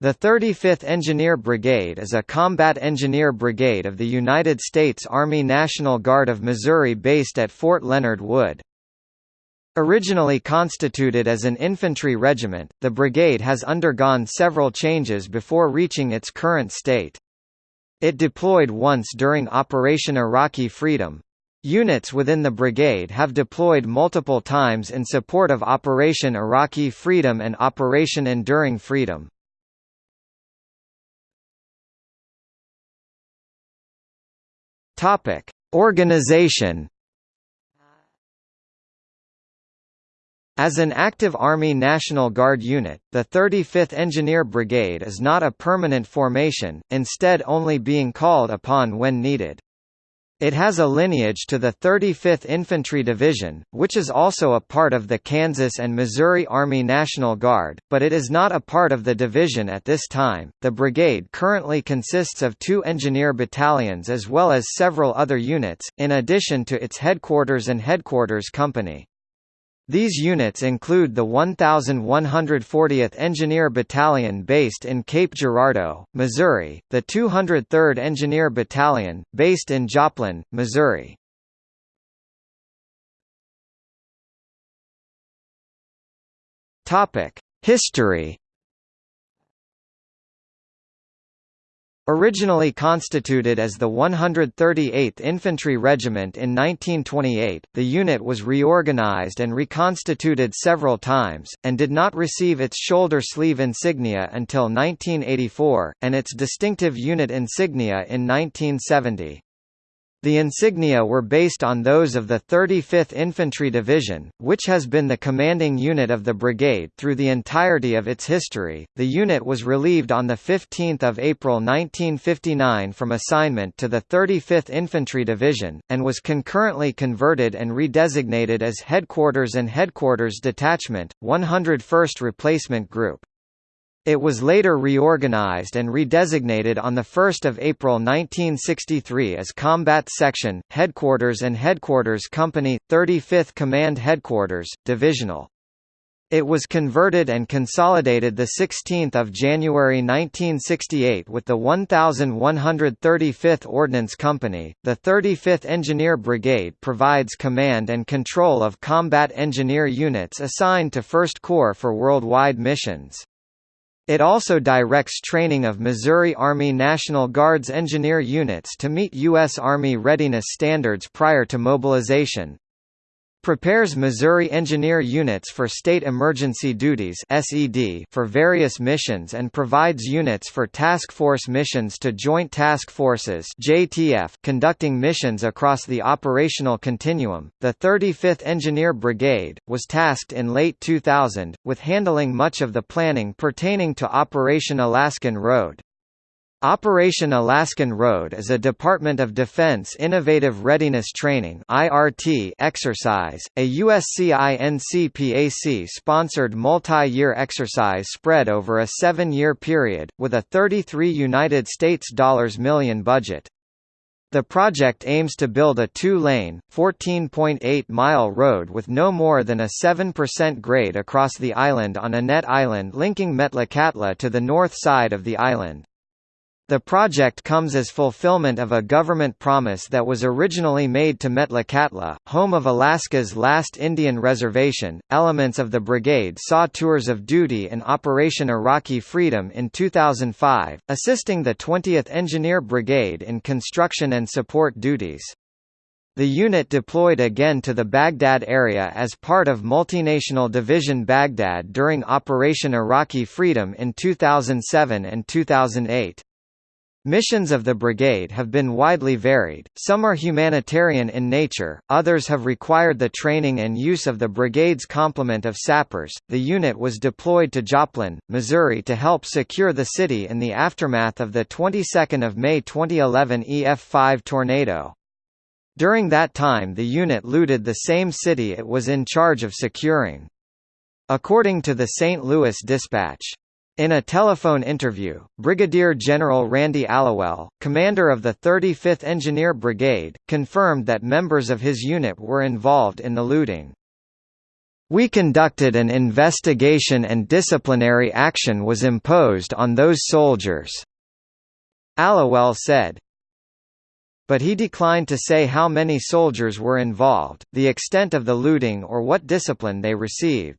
The 35th Engineer Brigade is a combat engineer brigade of the United States Army National Guard of Missouri based at Fort Leonard Wood. Originally constituted as an infantry regiment, the brigade has undergone several changes before reaching its current state. It deployed once during Operation Iraqi Freedom. Units within the brigade have deployed multiple times in support of Operation Iraqi Freedom and Operation Enduring Freedom. Topic: Organization. As an active Army National Guard unit, the 35th Engineer Brigade is not a permanent formation, instead only being called upon when needed. It has a lineage to the 35th Infantry Division, which is also a part of the Kansas and Missouri Army National Guard, but it is not a part of the division at this time. The brigade currently consists of two engineer battalions as well as several other units, in addition to its headquarters and headquarters company. These units include the 1140th Engineer Battalion based in Cape Girardeau, Missouri, the 203rd Engineer Battalion, based in Joplin, Missouri. History Originally constituted as the 138th Infantry Regiment in 1928, the unit was reorganized and reconstituted several times, and did not receive its shoulder sleeve insignia until 1984, and its distinctive unit insignia in 1970. The insignia were based on those of the 35th Infantry Division, which has been the commanding unit of the brigade through the entirety of its history. The unit was relieved on the 15th of April 1959 from assignment to the 35th Infantry Division and was concurrently converted and redesignated as Headquarters and Headquarters Detachment, 101st Replacement Group. It was later reorganized and redesignated on 1 April 1963 as Combat Section, Headquarters and Headquarters Company, 35th Command Headquarters, Divisional. It was converted and consolidated 16 January 1968 with the 1135th Ordnance Company. The 35th Engineer Brigade provides command and control of combat engineer units assigned to 1st Corps for worldwide missions. It also directs training of Missouri Army National Guard's engineer units to meet U.S. Army readiness standards prior to mobilization, Prepares Missouri engineer units for state emergency duties (SED) for various missions and provides units for task force missions to Joint Task Forces (JTF) conducting missions across the operational continuum. The 35th Engineer Brigade was tasked in late 2000 with handling much of the planning pertaining to Operation Alaskan Road. Operation Alaskan Road is a Department of Defense Innovative Readiness Training (IRT) exercise, a USCINCPAC-sponsored multi-year exercise spread over a 7-year period with a 33 United States dollars million budget. The project aims to build a two-lane, 14.8-mile road with no more than a 7% grade across the island on Annette Island linking Metlakatla to the north side of the island. The project comes as fulfillment of a government promise that was originally made to Metlakatla, home of Alaska's last Indian reservation. Elements of the brigade saw tours of duty in Operation Iraqi Freedom in 2005, assisting the 20th Engineer Brigade in construction and support duties. The unit deployed again to the Baghdad area as part of Multinational Division Baghdad during Operation Iraqi Freedom in 2007 and 2008. Missions of the brigade have been widely varied, some are humanitarian in nature, others have required the training and use of the brigade's complement of sappers. The unit was deployed to Joplin, Missouri to help secure the city in the aftermath of the 22nd of May 2011 EF5 tornado. During that time the unit looted the same city it was in charge of securing. According to the St. Louis Dispatch, in a telephone interview, Brigadier General Randy Alewel, commander of the 35th Engineer Brigade, confirmed that members of his unit were involved in the looting. We conducted an investigation and disciplinary action was imposed on those soldiers." Alewel said. But he declined to say how many soldiers were involved, the extent of the looting or what discipline they received.